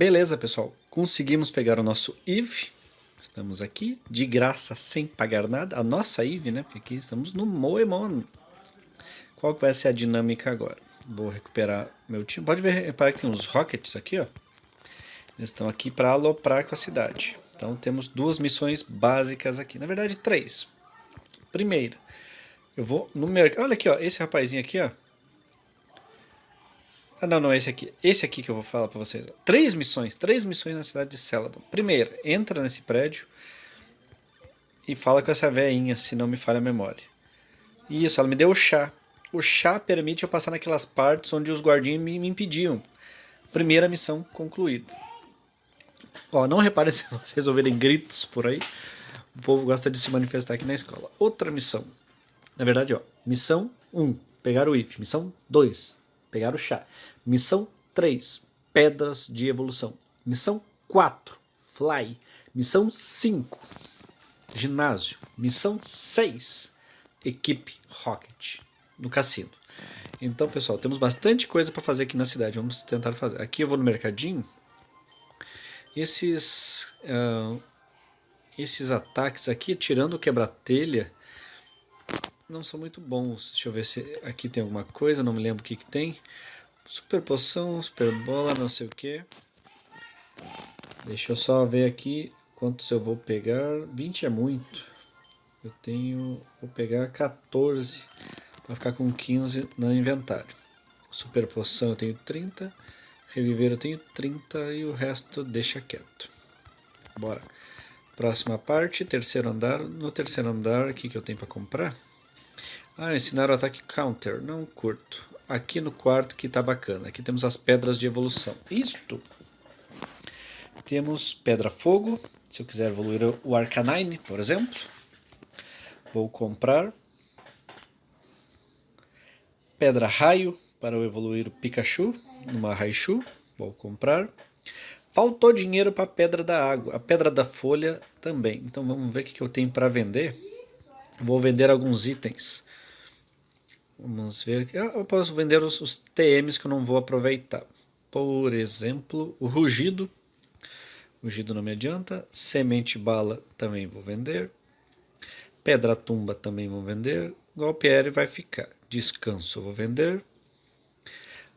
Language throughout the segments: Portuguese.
Beleza, pessoal. Conseguimos pegar o nosso Eve. Estamos aqui, de graça, sem pagar nada. A nossa Eve, né? Porque aqui estamos no Moemon. Qual que vai ser a dinâmica agora? Vou recuperar meu time. Pode ver, reparar que tem uns rockets aqui, ó. Eles estão aqui para aloprar com a cidade. Então temos duas missões básicas aqui. Na verdade, três. Primeira, eu vou no mercado. Olha aqui, ó. Esse rapazinho aqui, ó. Ah, não, não, esse aqui. Esse aqui que eu vou falar para vocês. Três missões, três missões na cidade de Celadon. Primeiro, entra nesse prédio e fala com essa veinha, se não me falha a memória. Isso, ela me deu o chá. O chá permite eu passar naquelas partes onde os guardinhos me, me impediam. Primeira missão concluída. Ó, não reparem se vocês ouvirem gritos por aí. O povo gosta de se manifestar aqui na escola. Outra missão. Na verdade, ó, missão 1, pegar o if. Missão 2, pegar o chá. Missão 3, pedras de evolução. Missão 4, fly. Missão 5, ginásio. Missão 6, equipe rocket no cassino. Então, pessoal, temos bastante coisa para fazer aqui na cidade. Vamos tentar fazer. Aqui eu vou no mercadinho. Esses, uh, esses ataques aqui, tirando o quebra-telha, não são muito bons. Deixa eu ver se aqui tem alguma coisa, não me lembro o que, que tem. Super poção, super bola, não sei o que. Deixa eu só ver aqui quantos eu vou pegar. 20 é muito. Eu tenho. Vou pegar 14 para ficar com 15 no inventário. Super poção eu tenho 30. Reviver eu tenho 30 e o resto deixa quieto. Bora. Próxima parte, terceiro andar. No terceiro andar, o que, que eu tenho para comprar? Ah, ensinar o ataque counter. Não curto aqui no quarto que está bacana. Aqui temos as pedras de evolução. Isto. Temos pedra fogo, se eu quiser evoluir o Arcanine, por exemplo. Vou comprar. Pedra raio, para eu evoluir o Pikachu, numa Raichu. Vou comprar. Faltou dinheiro para a pedra da água, a pedra da folha também. Então vamos ver o que eu tenho para vender. Vou vender alguns itens. Vamos ver aqui. Ah, eu posso vender os, os TMs que eu não vou aproveitar. Por exemplo, o rugido. Rugido não me adianta. Semente bala também vou vender. Pedra tumba também vou vender. Golpe aéreo vai ficar. Descanso eu vou vender.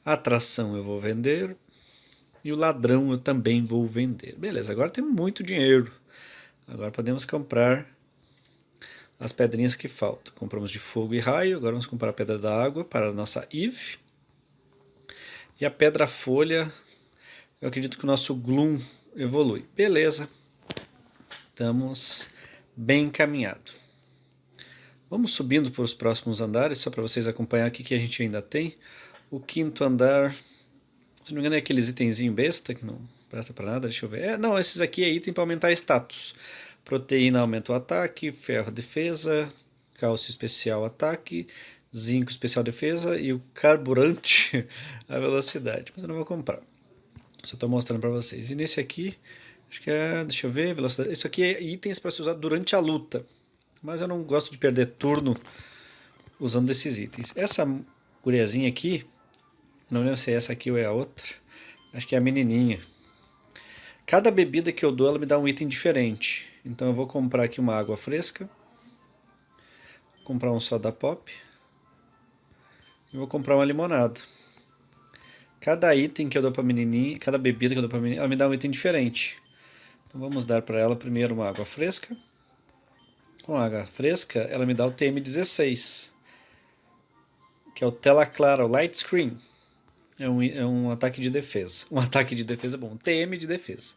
Atração eu vou vender. E o ladrão eu também vou vender. Beleza, agora tem muito dinheiro. Agora podemos comprar as pedrinhas que faltam. Compramos de fogo e raio, agora vamos comprar a pedra da água para a nossa Eve. E a pedra folha, eu acredito que o nosso Gloom evolui. Beleza, estamos bem encaminhado. Vamos subindo para os próximos andares, só para vocês acompanhar aqui que a gente ainda tem. O quinto andar, se não me engano é aqueles itenzinho besta que não presta para nada, deixa eu ver. É, não, esses aqui é item para aumentar status. Proteína aumenta o ataque, ferro defesa, cálcio especial ataque, zinco especial defesa e o carburante a velocidade. Mas eu não vou comprar. Só estou mostrando para vocês. E nesse aqui, acho que é, deixa eu ver, velocidade. Isso aqui é itens para se usar durante a luta. Mas eu não gosto de perder turno usando esses itens. Essa guriazinha aqui, não lembro se é essa aqui ou é a outra. Acho que é a menininha. Cada bebida que eu dou, ela me dá um item diferente. Então eu vou comprar aqui uma água fresca. Vou comprar um soda pop. E vou comprar uma limonada. Cada item que eu dou para menininha, cada bebida que eu dou para menininha, ela me dá um item diferente. Então vamos dar para ela primeiro uma água fresca. Com água fresca, ela me dá o TM16. Que é o tela clara, o light screen. É um, é um ataque de defesa. Um ataque de defesa bom. TM de defesa.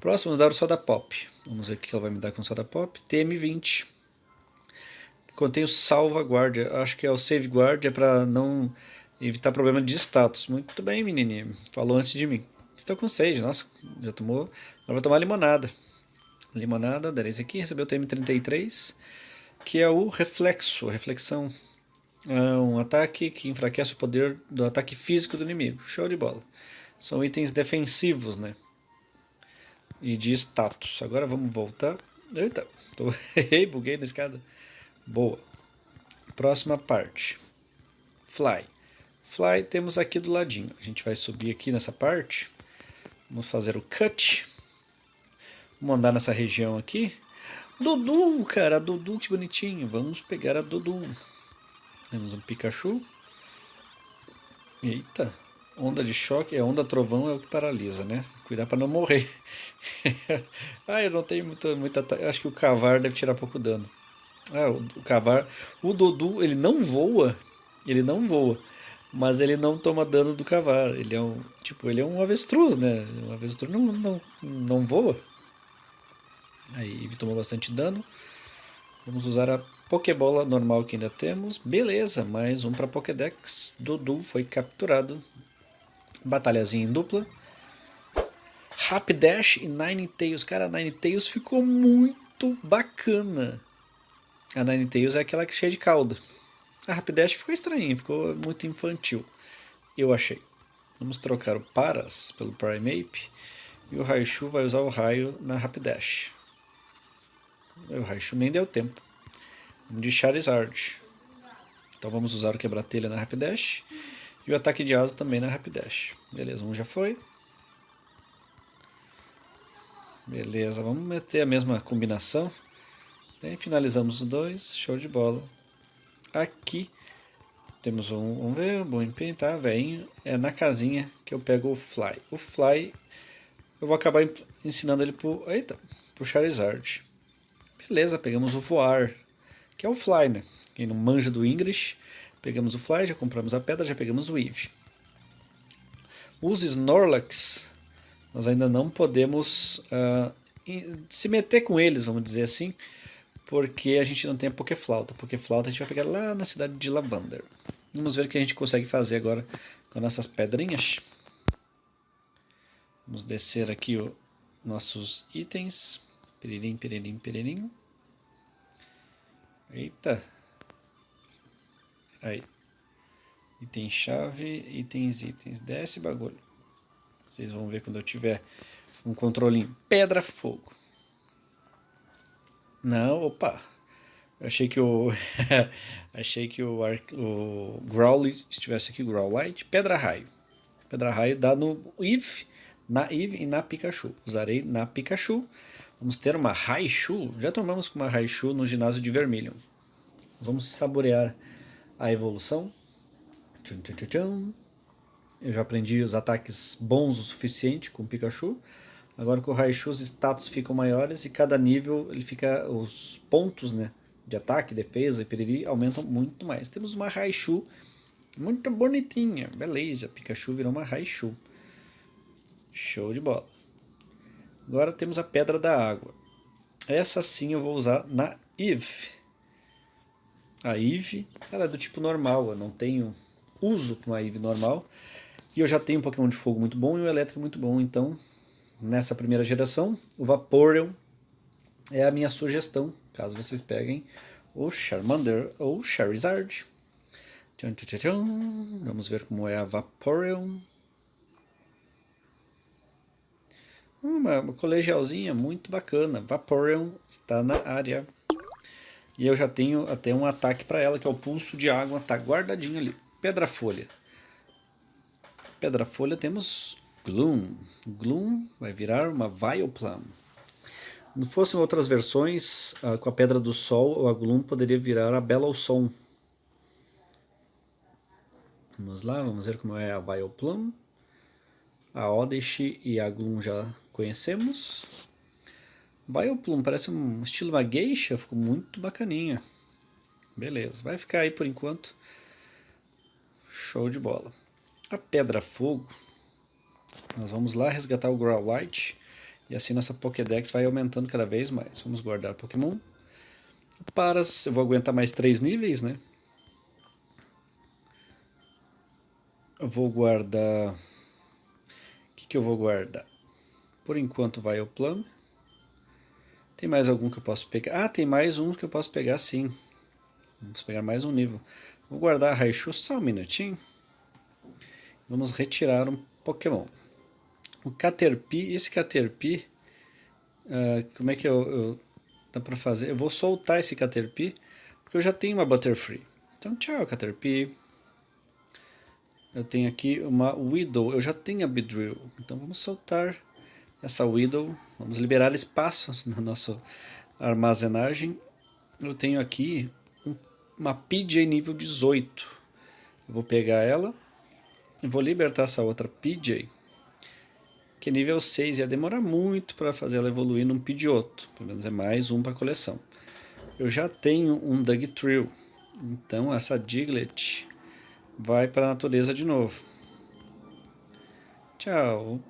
Próximo, vamos dar o soda pop. Vamos ver o que ela vai me dar com soda pop. TM20. Contém o salvaguarda. Acho que é o save guard, é para não evitar problema de status. Muito bem, menininha. Falou antes de mim. Estou com sede. Nossa, já tomou. Agora vou tomar limonada. Limonada, esse aqui. Recebeu o TM33, que é o reflexo, reflexão. É um ataque que enfraquece o poder do ataque físico do inimigo. Show de bola. São itens defensivos, né? E de status. Agora vamos voltar. Eita, tô... buguei na escada. Boa. Próxima parte. Fly. Fly temos aqui do ladinho. A gente vai subir aqui nessa parte. Vamos fazer o cut. Vamos andar nessa região aqui. Dudu, cara, Dudu, que bonitinho. Vamos pegar a Dudu. Temos um Pikachu. Eita, onda de choque, é onda trovão é o que paralisa, né? Cuidar para não morrer. ah, eu não tenho muita, muita... Acho que o Cavar deve tirar pouco dano. Ah, o, o Cavar... O Dudu, ele não voa. Ele não voa. Mas ele não toma dano do Cavar. Ele é um... Tipo, ele é um avestruz, né? Um avestruz não, não, não voa. Aí ele tomou bastante dano. Vamos usar a Pokébola normal que ainda temos. Beleza, mais um para Pokédex. Dudu foi capturado. Batalhazinha em dupla. Rapidash e Ninetales. Cara, Ninetales ficou muito bacana. A Ninetales é aquela que é cheia de cauda. A Rapidash ficou estranha, ficou muito infantil. Eu achei. Vamos trocar o Paras pelo Primeape. E o Raichu vai usar o raio na Rapidash. O Raichu nem deu tempo. De Charizard. Então vamos usar o quebra-telha na Rapidash. E o ataque de asa também na Rapidash. Beleza, um já foi. Beleza, vamos meter a mesma combinação. Finalizamos os dois, show de bola. Aqui temos um, vamos ver, bom empenho, tá, velhinho. É na casinha que eu pego o Fly. O Fly, eu vou acabar ensinando ele pro, eita, pro Charizard. Beleza, pegamos o voar, que é o Fly, né? Quem não manja do English, pegamos o Fly, já compramos a pedra, já pegamos o Eve. Os Snorlax, nós ainda não podemos uh, se meter com eles, vamos dizer assim, porque a gente não tem a Pokéflauta. Pokéflauta a gente vai pegar lá na cidade de Lavander. Vamos ver o que a gente consegue fazer agora com nossas pedrinhas. Vamos descer aqui os nossos itens. Peririm, peririm, peririm. Eita. Aí. Item chave, itens, itens. Desce bagulho. Vocês vão ver quando eu tiver um controlinho. Pedra, fogo. Não, opa. Achei que o achei que o, o Growly estivesse aqui, Growlite. Pedra raio. Pedra raio dá no Eve, na Eve e na Pikachu. Usarei na Pikachu. Vamos ter uma Raichu. Já tomamos com uma Raichu no ginásio de Vermilion. Vamos saborear a evolução. Tchum, tchum, tchum, Eu já aprendi os ataques bons o suficiente com o Pikachu. Agora com o Raichu os status ficam maiores e cada nível ele fica os pontos, né, de ataque, defesa e periri aumentam muito mais. Temos uma Raichu muito bonitinha. Beleza, Pikachu virou uma Raichu. Show de bola. Agora temos a Pedra da Água. Essa sim eu vou usar na Eve. A Eve, ela é do tipo normal, eu não tenho uso com a Eve normal. E eu já tenho um Pokémon de fogo muito bom e um elétrico muito bom, então nessa primeira geração, o Vaporeon é a minha sugestão, caso vocês peguem o Charmander ou Charizard. Tchan, tchan, tchan. Vamos ver como é a Vaporeon. Uma, uma colegialzinha muito bacana. Vaporeon está na área. E eu já tenho até um ataque para ela, que é o Pulso de Água. Está guardadinho ali. Pedra Folha. Pedra Folha temos Gloom. Gloom vai virar uma Vileplume. Se fossem outras versões, uh, com a Pedra do Sol, a Gloom poderia virar a Belosson. Vamos lá, vamos ver como é a Vileplume. A Oddish e a Gloom já conhecemos. Vileplume parece um estilo uma geisha, ficou muito bacaninha. Beleza, vai ficar aí por enquanto. Show de bola. A Pedra Fogo. Nós vamos lá resgatar o Growlite. E assim nossa Pokédex vai aumentando cada vez mais. Vamos guardar Pokémon. Paras, eu vou aguentar mais três níveis, né? Eu vou guardar que eu vou guardar? Por enquanto vai o plano. Tem mais algum que eu posso pegar? Ah, tem mais um que eu posso pegar sim. Vamos pegar mais um nível. Vou guardar a Raichu só um minutinho. Vamos retirar um Pokémon. O Caterpie, esse Caterpie, uh, como é que eu, eu dá para fazer? Eu vou soltar esse Caterpie, porque eu já tenho uma Butterfree. Então tchau Caterpie. eu tenho aqui uma Widow. Eu já tenho a Beedrill. Então vamos soltar essa Widow. Vamos liberar espaço na nossa armazenagem. Eu tenho aqui uma PJ nível 18. Eu vou pegar ela e vou libertar essa outra PJ. Que é nível 6 ia demorar muito para fazer ela evoluir num Pidgeotto. Pelo menos é mais um para coleção. Eu já tenho um Dugtrio. Então essa Diglett vai para a natureza de novo. Tchau.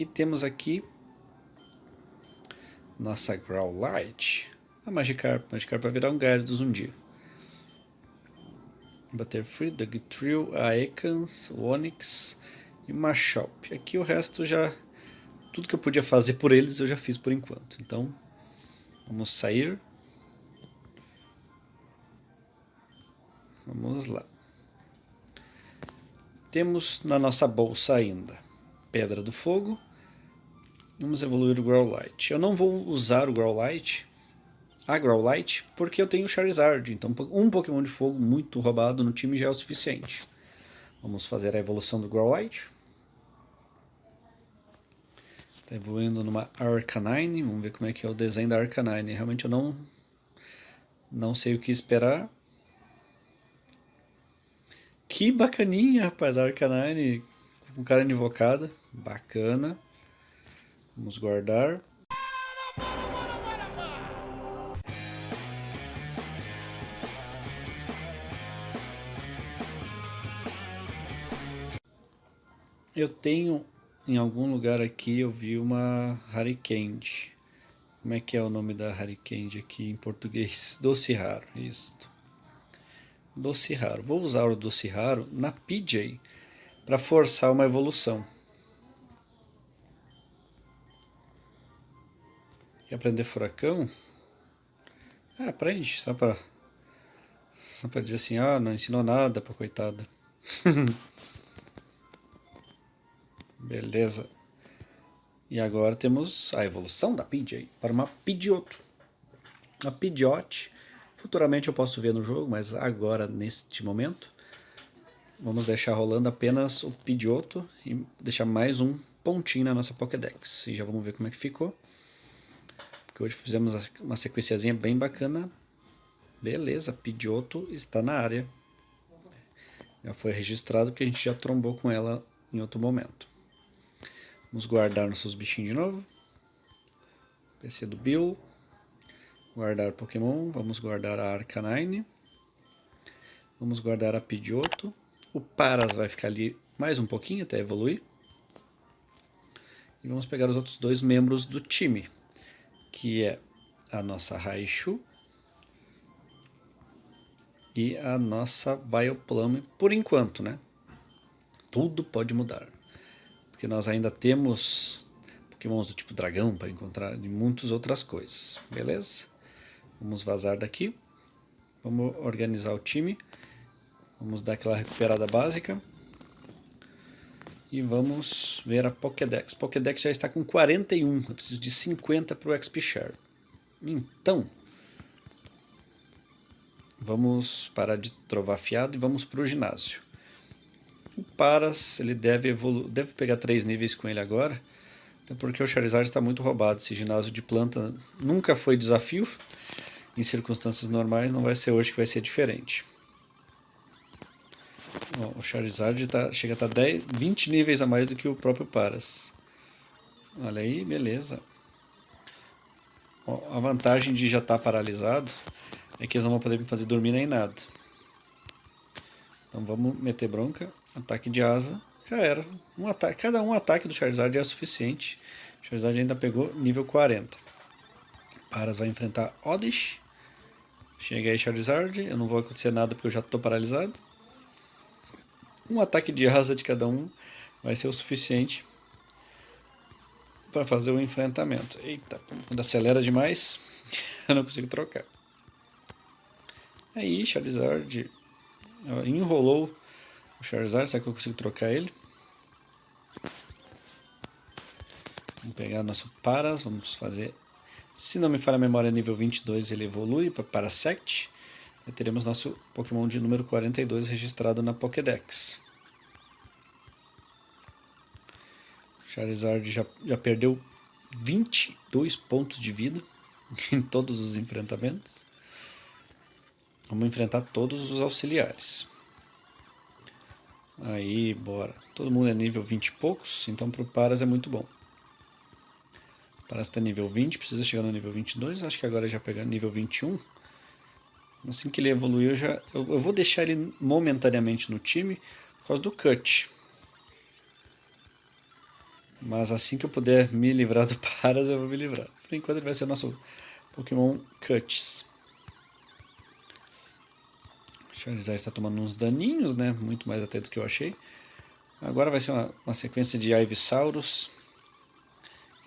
E temos aqui nossa Growlite. A Magikarp. Magikarp vai virar um Gyarados um dia. Butterfree, Dugtrio, Aekans, Onix e Machop. Aqui o resto já... Tudo que eu podia fazer por eles eu já fiz por enquanto. Então, vamos sair. Vamos lá. Temos na nossa bolsa ainda Pedra do Fogo. Vamos evoluir o Growlite. Eu não vou usar o Growlite, a Growlite, porque eu tenho Charizard. Então um Pokémon de fogo muito roubado no time já é o suficiente. Vamos fazer a evolução do Growlite. Está evoluindo numa Arcanine. Vamos ver como é que é o desenho da Arcanine. Realmente eu não, não sei o que esperar. Que bacaninha, rapaz, a Arcanine com cara invocada. Bacana. Vamos guardar. Eu tenho em algum lugar aqui eu vi uma Harikand. Como é que é o nome da Harikand aqui em português? Doce raro, isso. Doce Raro. Vou usar o Doce Raro na PJ para forçar uma evolução. Quer aprender furacão? Ah, aprende, só para só para dizer assim, ah, não ensinou nada para coitada. Beleza. E agora temos a evolução da PJ para uma Pidgeotto. A Pidgeot Futuramente eu posso ver no jogo, mas agora, neste momento, vamos deixar rolando apenas o Pidgeotto e deixar mais um pontinho na nossa Pokédex. E já vamos ver como é que ficou. Porque hoje fizemos uma sequenciazinha bem bacana. Beleza, Pidgeotto está na área. Já foi registrado porque a gente já trombou com ela em outro momento. Vamos guardar nossos bichinhos de novo. PC do Bill. Guardar Pokémon, vamos guardar a Arcanine. Vamos guardar a Pidgeotto. O Paras vai ficar ali mais um pouquinho até evoluir. E vamos pegar os outros dois membros do time, que é a nossa Raichu e a nossa Vileplume, por enquanto, né? Tudo pode mudar, porque nós ainda temos pokémons do tipo dragão para encontrar e muitas outras coisas, beleza? Vamos vazar daqui. Vamos organizar o time. Vamos dar aquela recuperada básica. E vamos ver a Pokédex. Pokédex já está com 41. Eu preciso de 50 para o XP Share. Então, vamos parar de trovar fiado e vamos para o ginásio. O Paras, ele deve, deve pegar 3 níveis com ele agora. Até porque o Charizard está muito roubado. Esse ginásio de planta nunca foi desafio em circunstâncias normais, não vai ser hoje que vai ser diferente. Bom, o Charizard tá, chega a estar tá 20 níveis a mais do que o próprio Paras. Olha aí, beleza. a vantagem de já estar tá paralisado é que eles não vão poder me fazer dormir nem nada. Então vamos meter bronca. Ataque de asa. Já era. Um ataque, cada um ataque do Charizard é suficiente. O Charizard ainda pegou nível 40. Paras vai enfrentar Oddish. Chega aí Charizard, eu não vou acontecer nada porque eu já estou paralisado. Um ataque de asa de cada um vai ser o suficiente para fazer o enfrentamento. Eita, quando acelera demais, eu não consigo trocar. Aí, Charizard enrolou o Charizard, será que eu consigo trocar ele? Vamos pegar nosso Paras, vamos fazer se não me falha a memória, nível 22 ele evolui para Parasect. E teremos nosso Pokémon de número 42 registrado na Pokédex. Charizard já, já perdeu 22 pontos de vida em todos os enfrentamentos. Vamos enfrentar todos os auxiliares. Aí, bora. Todo mundo é nível 20 e poucos, então pro Paras é muito bom. Paras está nível 20, precisa chegar no nível 22, acho que agora já pegando nível 21. Assim que ele evoluiu, eu, já, eu, eu vou deixar ele momentaneamente no time por causa do Cut. Mas assim que eu puder me livrar do Paras, eu vou me livrar. Por enquanto ele vai ser nosso Pokémon Cuts. Charizard está tomando uns daninhos, né? Muito mais até do que eu achei. Agora vai ser uma, uma sequência de Ivysaurus.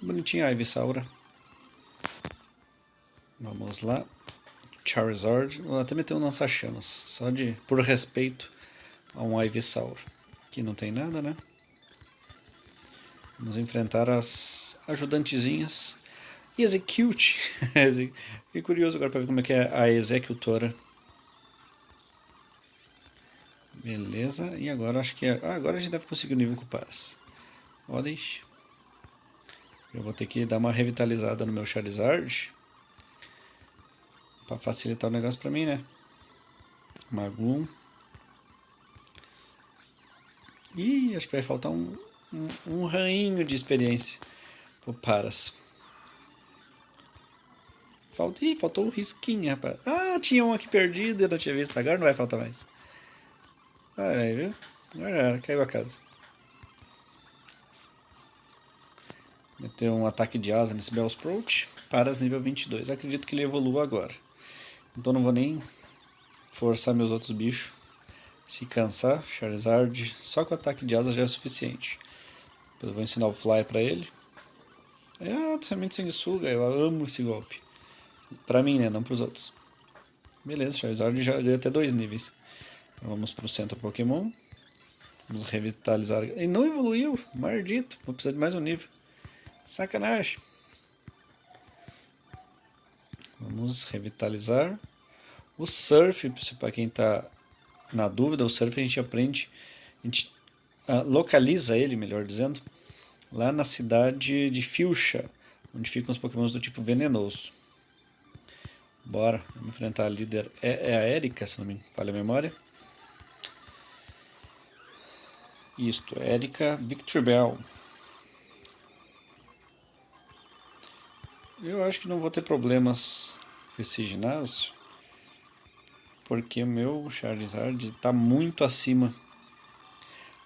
Bonitinha a Ivysaura. Vamos lá. Charizard. Vou até meter um lança-chamas. Só de por respeito a um Ivysaur. Aqui não tem nada, né? Vamos enfrentar as ajudantezinhas. Execute. Fiquei curioso agora para ver como é que é a executora. Beleza, e agora acho que... É... Ah, agora a gente deve conseguir o nível com o Paras. Odens. Eu vou ter que dar uma revitalizada no meu Charizard. Pra facilitar o negócio pra mim, né? Magum. Ih, acho que vai faltar um, um, um rainho de experiência pro Paras. Falta, ih, faltou um risquinho, rapaz. Ah, tinha um aqui perdido, eu não tinha visto. Agora não vai faltar mais. Olha aí, viu? Agora caiu a casa. Meteu um ataque de asa nesse Bellsprout. Paras nível 22. Acredito que ele evolua agora. Então não vou nem forçar meus outros bichos. Se cansar, Charizard, só com o ataque de asa já é suficiente. Depois eu vou ensinar o Fly pra ele. Ah, semente sanguessuga, eu amo esse golpe. Pra mim, né? Não pros outros. Beleza, Charizard já ganha até dois níveis. Vamos para o centro Pokémon. Vamos revitalizar. Ele não evoluiu, maldito. Vou precisar de mais um nível. Sacanagem. Vamos revitalizar. O Surf, para quem está na dúvida, o Surf a gente aprende, a gente uh, localiza ele, melhor dizendo, lá na cidade de Fuchsia, onde ficam os pokémons do tipo venenoso. Bora, vamos enfrentar a líder, é, é a Erika, se não me falha a memória. Isto, Erika Victorbell. Eu acho que não vou ter problemas com esse ginásio, porque o meu Charizard está muito acima.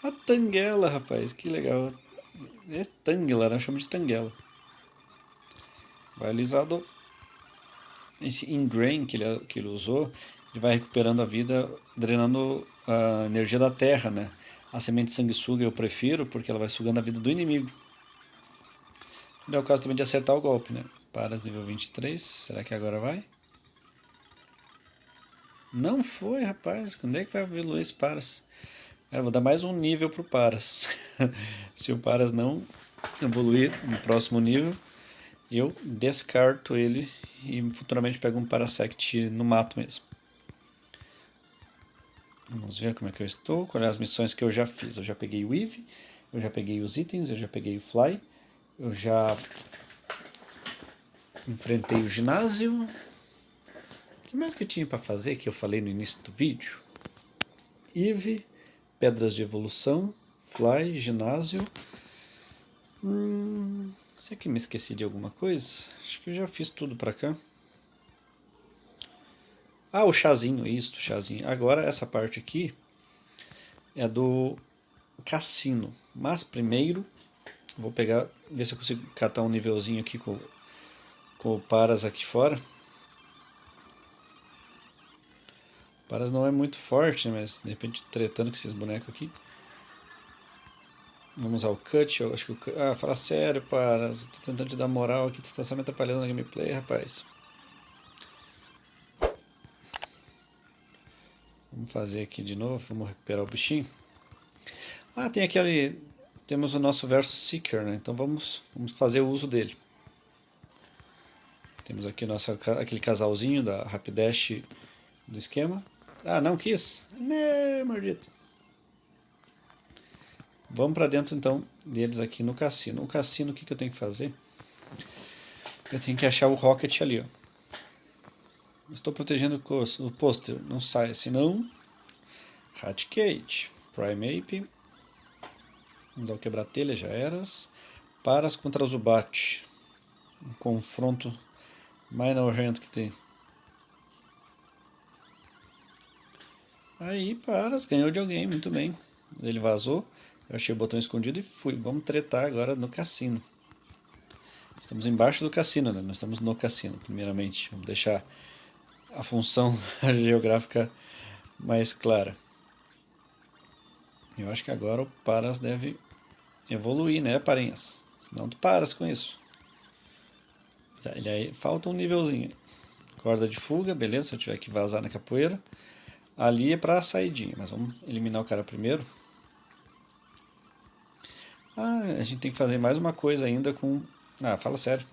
A Tanguela, rapaz, que legal. É Tangela, né? Chama de Tanguela. Vai alisado. Esse Ingrain que ele, que ele usou, ele vai recuperando a vida, drenando a energia da terra, né? A semente sanguessuga eu prefiro porque ela vai sugando a vida do inimigo. É o caso também de acertar o golpe, né? Paras nível 23, será que agora vai? Não foi, rapaz. Quando é que vai evoluir esse Paras? Cara, vou dar mais um nível pro Paras. Se o Paras não evoluir no próximo nível, eu descarto ele e futuramente pego um Parasect no mato mesmo. Vamos ver como é que eu estou, quais as missões que eu já fiz. Eu já peguei o Eve, eu já peguei os itens, eu já peguei o Fly, eu já enfrentei o ginásio. O que mais que eu tinha para fazer que eu falei no início do vídeo? Eve, pedras de evolução, Fly, ginásio. Hum, será que me esqueci de alguma coisa? Acho que eu já fiz tudo para cá. Ah, o chazinho, isso, chazinho. Agora essa parte aqui é do cassino. Mas primeiro vou pegar, ver se eu consigo catar um nívelzinho aqui com, com o Paras aqui fora. O Paras não é muito forte, né, mas de repente tretando com esses bonecos aqui. Vamos ao cut, eu acho que o Ah, fala sério, Paras, tô tentando te dar moral aqui, tu tá só me atrapalhando na gameplay, rapaz. Vamos fazer aqui de novo, vamos recuperar o bichinho. Ah, tem aquele... Temos o nosso Versus Seeker, né? Então vamos, vamos fazer o uso dele. Temos aqui nossa, aquele casalzinho da Rapidash do esquema. Ah, não quis? Né, maldito. Vamos para dentro então deles aqui no cassino. O cassino, o que, que eu tenho que fazer? Eu tenho que achar o Rocket ali, ó. Estou protegendo o pôster. Não sai, senão... Hatcate. Primeape. Vamos dar o quebra-telha, já eras. Paras contra Zubat. Um confronto mais nojento que tem. Aí, Paras, ganhou de alguém, muito bem. Ele vazou, eu achei o botão escondido e fui. Vamos tretar agora no cassino. Estamos embaixo do cassino, né? Nós estamos no cassino, primeiramente. Vamos deixar a função geográfica mais clara. Eu acho que agora o Paras deve evoluir, né, Parinhas? Senão tu paras com isso. Tá, ele aí, falta um nívelzinho. Corda de fuga, beleza, se eu tiver que vazar na capoeira. Ali é para a saidinha, mas vamos eliminar o cara primeiro. Ah, a gente tem que fazer mais uma coisa ainda com... Ah, fala sério.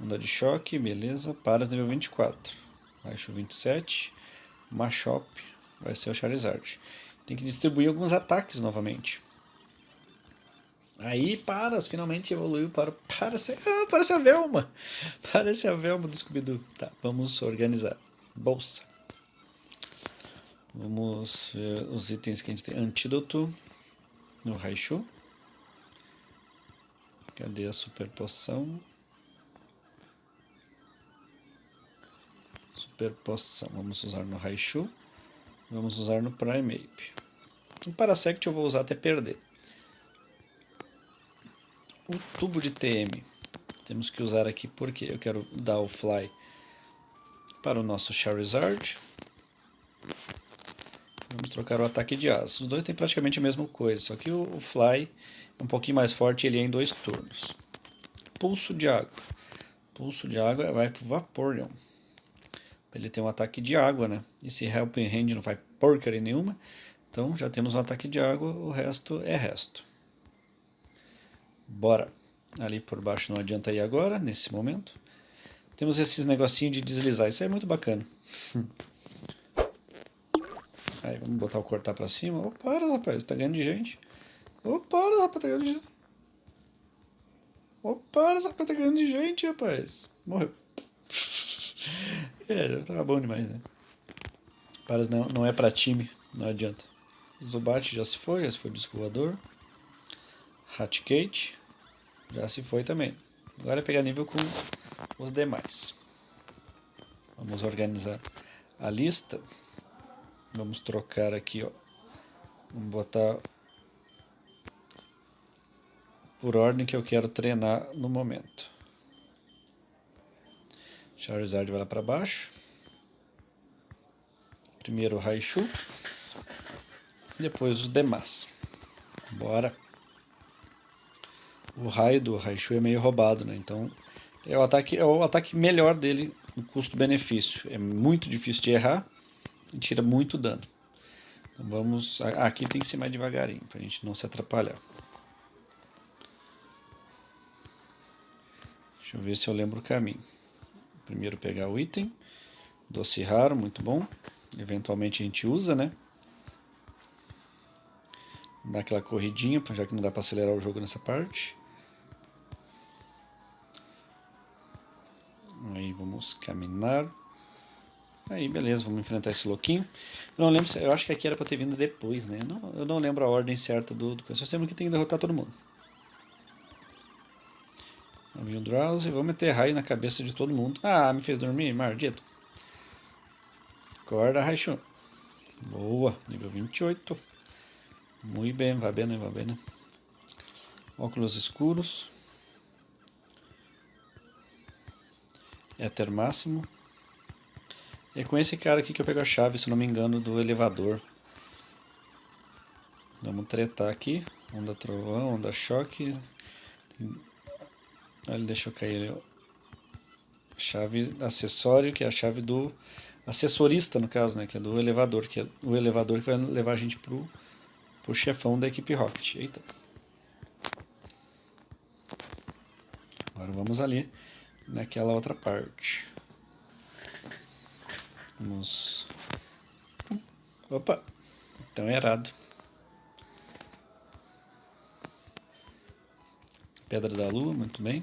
Onda de choque, beleza. Paras nível 24. Baixo 27. Machop vai ser o Charizard. Tem que distribuir alguns ataques novamente. Aí Paras finalmente evoluiu para parece, ah, parece a Velma. Parece a Velma do Scooby-Doo. Tá, vamos organizar. Bolsa. Vamos ver os itens que a gente tem. Antídoto no Raichu. Cadê a super poção? Super poção. Vamos usar no Raichu. Vamos usar no Primeape. O Parasect eu vou usar até perder. O tubo de TM. Temos que usar aqui porque eu quero dar o Fly para o nosso Charizard. Vamos trocar o ataque de asa. Os dois têm praticamente a mesma coisa, só que o, Fly é um pouquinho mais forte ele é em dois turnos. Pulso de água. Pulso de água vai para o Vaporeon. Ele tem um ataque de água, né? Esse Helping Hand não faz porcaria nenhuma. Então já temos um ataque de água, o resto é resto. Bora. Ali por baixo não adianta ir agora, nesse momento. Temos esses negocinhos de deslizar, isso é muito bacana. Aí, vamos botar o cortar pra cima. Ô, para, rapaz, tá ganhando de gente. Ô, para, rapaz, tá ganhando de gente. Ô, para, rapaz, tá ganhando de gente, rapaz. Morreu. é, já tava bom demais, né? Paras não, não é pra time, não adianta. Zubat já se foi, já se foi disco voador. Hatcate já se foi também. Agora é pegar nível com os demais. Vamos organizar a lista. Vamos trocar aqui, ó. Vamos botar por ordem que eu quero treinar no momento. Charizard vai lá para baixo. Primeiro o Raichu. Depois os demais. Bora. O raio do Raichu é meio roubado, né? Então é o ataque, é o ataque melhor dele no custo-benefício. É muito difícil de errar e tira muito dano. Então vamos... Aqui tem que ser mais devagarinho, para a gente não se atrapalhar. Deixa eu ver se eu lembro o caminho. Primeiro pegar o item. Doce raro, muito bom. Eventualmente a gente usa, né? Dar aquela corridinha, já que não dá para acelerar o jogo nessa parte. Aí vamos caminhar. Aí, beleza, vamos enfrentar esse louquinho. Eu não lembro, eu acho que aqui era pra ter vindo depois, né? Eu não, eu não lembro a ordem certa do, do... Só lembro que tem que derrotar todo mundo. Vem o Drowsy, vamos meter raio na cabeça de todo mundo. Ah, me fez dormir, maldito. Acorda, Raichu. Boa, nível 28. Muito bem, vai bem, vai bem. Óculos escuros. Éter máximo. É com esse cara aqui que eu pego a chave, se não me engano, do elevador. Vamos tretar aqui. Onda trovão, onda choque. Ele deixou cair. Chave acessório, que é a chave do assessorista, no caso, né? Que é do elevador, que é o elevador que vai levar a gente pro, pro chefão da equipe Rocket. Eita. Agora vamos ali naquela outra parte. Vamos... Opa! Então é errado. Pedra da Lua, muito bem.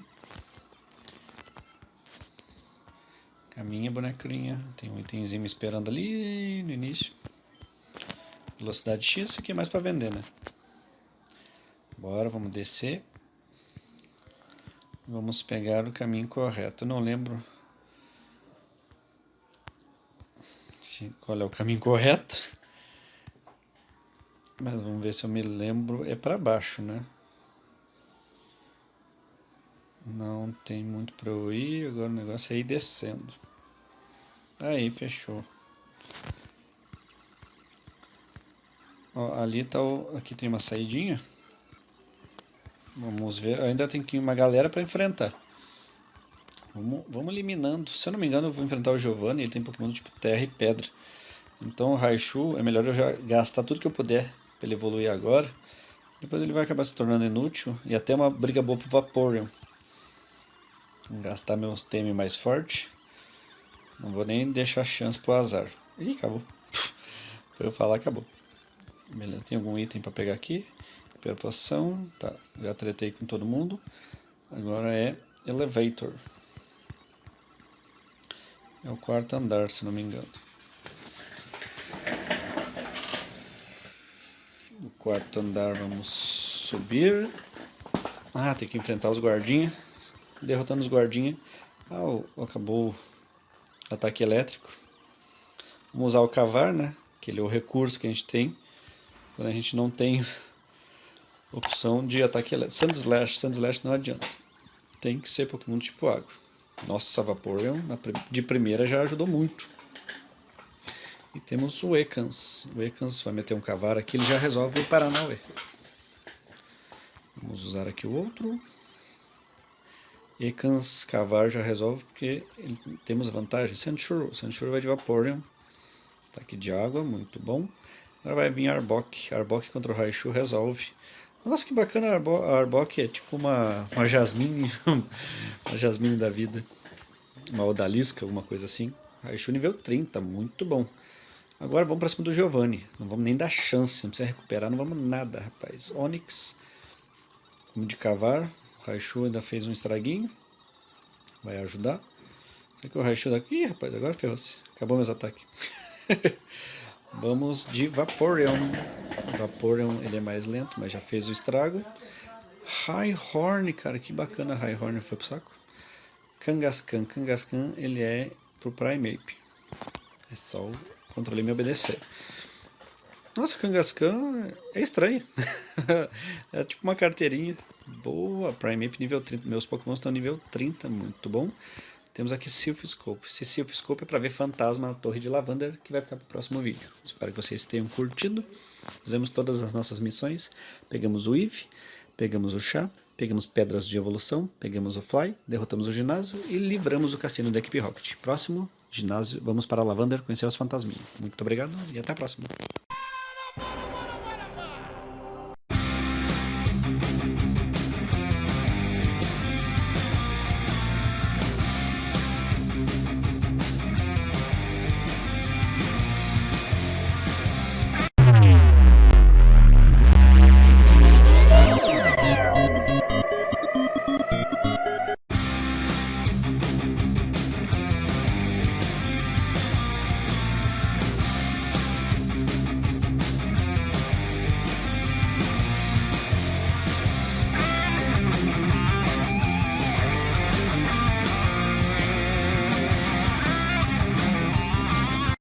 Caminha, bonequinha. Tem um itemzinho esperando ali no início. Velocidade X, isso aqui é mais para vender, né? Bora, vamos descer. Vamos pegar o caminho correto. Eu não lembro se, qual é o caminho correto. Mas vamos ver se eu me lembro. É para baixo, né? Não tem muito para eu ir. Agora o negócio é ir descendo. Aí, fechou. Ó, ali tá o... Aqui tem uma saidinha. Vamos ver. Ainda tem que uma galera para enfrentar. Vamos, vamos eliminando. Se eu não me engano, eu vou enfrentar o Giovanni. Ele tem Pokémon tipo terra e pedra. Então o Raichu é melhor eu já gastar tudo que eu puder para ele evoluir agora. Depois ele vai acabar se tornando inútil. E até uma briga boa pro Vaporeon. Vou gastar meus TM mais forte. Não vou nem deixar chance pro azar. Ih, acabou. Foi eu falar, acabou. Beleza, tem algum item para pegar aqui? Pela poção, tá, já tretei com todo mundo. Agora é Elevator. É o quarto andar, se não me engano. No quarto andar vamos subir. Ah, tem que enfrentar os guardinhas. Derrotando os guardinhas. Ah, acabou ataque elétrico. Vamos usar o cavar, né? Que ele é o recurso que a gente tem. Quando a gente não tem opção de ataque elétrico. Sand Slash, Sand Slash não adianta. Tem que ser Pokémon tipo água. Nossa, Vaporeon de primeira já ajudou muito. E temos o Ekans. O Ekans vai meter um cavar aqui, ele já resolve o Paranauê. Vamos usar aqui o outro. Ekans cavar já resolve porque ele, temos vantagem. Sandshrew. Sandshrew vai de Vaporeon. Ataque de água, muito bom. Agora vai vir Arbok. Arbok contra o Raichu resolve. Nossa, que bacana a, Arbo Arbok, é tipo uma, uma Jasmine, uma Jasmine da vida. Uma Odalisca, alguma coisa assim. Raichu nível 30, muito bom. Agora vamos para cima do Giovanni. Não vamos nem dar chance, não precisa recuperar, não vamos nada, rapaz. Onix, vamos de cavar. O Raichu ainda fez um estraguinho. Vai ajudar. Será que o Raichu daqui? Ih, rapaz, agora ferrou-se. Acabou meus ataques. vamos de Vaporeon. Vaporeon ele é mais lento, mas já fez o estrago. High Horn, cara, que bacana High Horn foi pro saco. Kangaskhan, Kangaskhan ele é pro Primeape. É só o controle me obedecer. Nossa, Kangaskhan é estranho. é tipo uma carteirinha. Boa, Primeape nível 30. Meus Pokémon estão nível 30, muito bom. Temos aqui Sylphscope. Esse Sylphscope é para ver fantasma na torre de Lavander, que vai ficar para o próximo vídeo. Espero que vocês tenham curtido. Fizemos todas as nossas missões. Pegamos o Eve, pegamos o chá, pegamos pedras de evolução, pegamos o Fly, derrotamos o ginásio e livramos o cassino da equipe Rocket. Próximo ginásio, vamos para Lavander conhecer os fantasminhos. Muito obrigado e até a próxima.